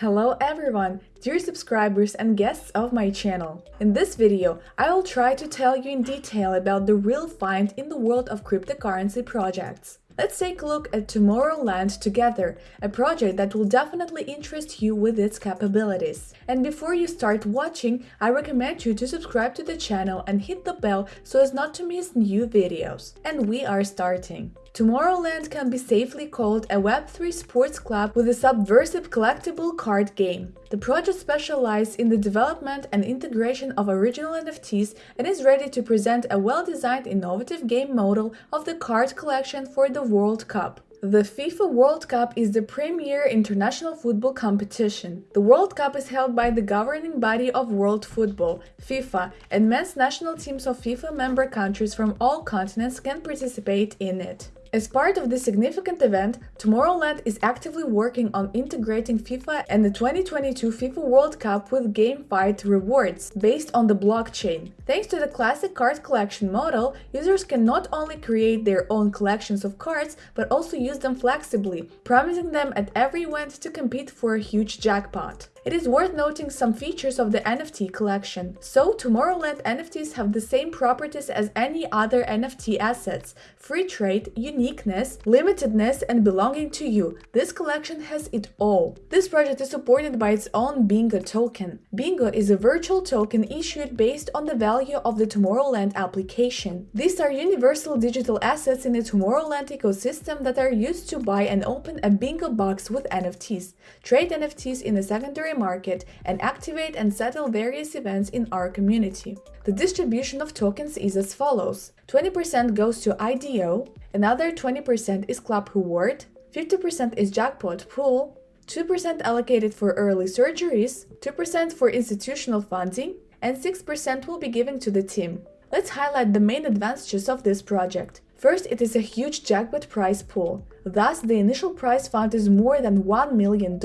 Hello everyone, dear subscribers and guests of my channel. In this video, I will try to tell you in detail about the real find in the world of cryptocurrency projects. Let's take a look at Tomorrowland together, a project that will definitely interest you with its capabilities. And before you start watching, I recommend you to subscribe to the channel and hit the bell so as not to miss new videos. And we are starting. Tomorrowland can be safely called a Web3 sports club with a subversive collectible card game. The project specializes in the development and integration of original NFTs and is ready to present a well-designed innovative game model of the card collection for the World Cup. The FIFA World Cup is the premier international football competition. The World Cup is held by the governing body of world football, FIFA, and men's national teams of FIFA member countries from all continents can participate in it. As part of this significant event, Tomorrowland is actively working on integrating FIFA and the 2022 FIFA World Cup with GameFi rewards based on the blockchain. Thanks to the classic card collection model, users can not only create their own collections of cards, but also use them flexibly, promising them at every event to compete for a huge jackpot. It is worth noting some features of the NFT collection. So, Tomorrowland NFTs have the same properties as any other NFT assets free trade, uniqueness, limitedness, and belonging to you. This collection has it all. This project is supported by its own Bingo token. Bingo is a virtual token issued based on the value of the Tomorrowland application. These are universal digital assets in the Tomorrowland ecosystem that are used to buy and open a Bingo box with NFTs, trade NFTs in a secondary market, and activate and settle various events in our community. The distribution of tokens is as follows 20% goes to IDO, another 20% is Club Reward, 50% is Jackpot Pool, 2% allocated for early surgeries, 2% for institutional funding, and 6% will be given to the team. Let's highlight the main advantages of this project. First, it is a huge jackpot prize pool, thus the initial prize fund is more than $1 million.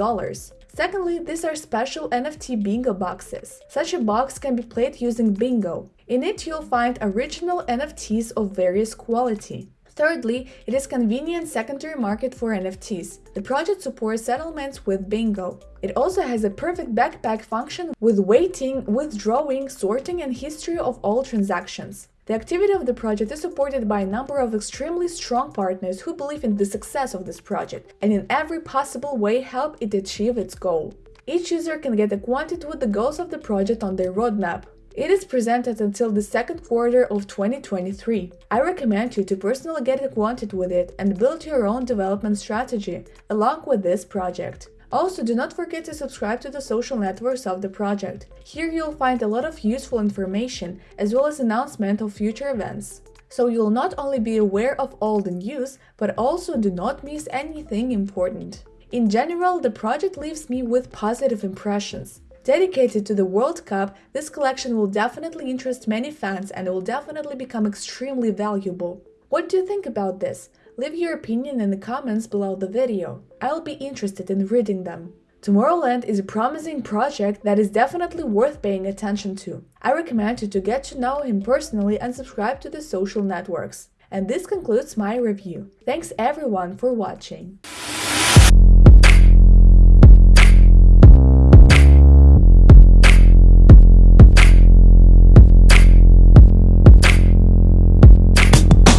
Secondly, these are special NFT bingo boxes. Such a box can be played using bingo. In it you'll find original NFTs of various quality. Thirdly, it is convenient secondary market for NFTs. The project supports settlements with Bingo. It also has a perfect backpack function with waiting, withdrawing, sorting and history of all transactions. The activity of the project is supported by a number of extremely strong partners who believe in the success of this project and in every possible way help it achieve its goal. Each user can get acquainted with the goals of the project on their roadmap. It is presented until the second quarter of 2023. I recommend you to personally get acquainted with it and build your own development strategy along with this project. Also, do not forget to subscribe to the social networks of the project. Here you'll find a lot of useful information as well as announcement of future events. So you'll not only be aware of all the news, but also do not miss anything important. In general, the project leaves me with positive impressions. Dedicated to the World Cup, this collection will definitely interest many fans and will definitely become extremely valuable. What do you think about this? Leave your opinion in the comments below the video. I'll be interested in reading them. Tomorrowland is a promising project that is definitely worth paying attention to. I recommend you to get to know him personally and subscribe to the social networks. And this concludes my review. Thanks everyone for watching.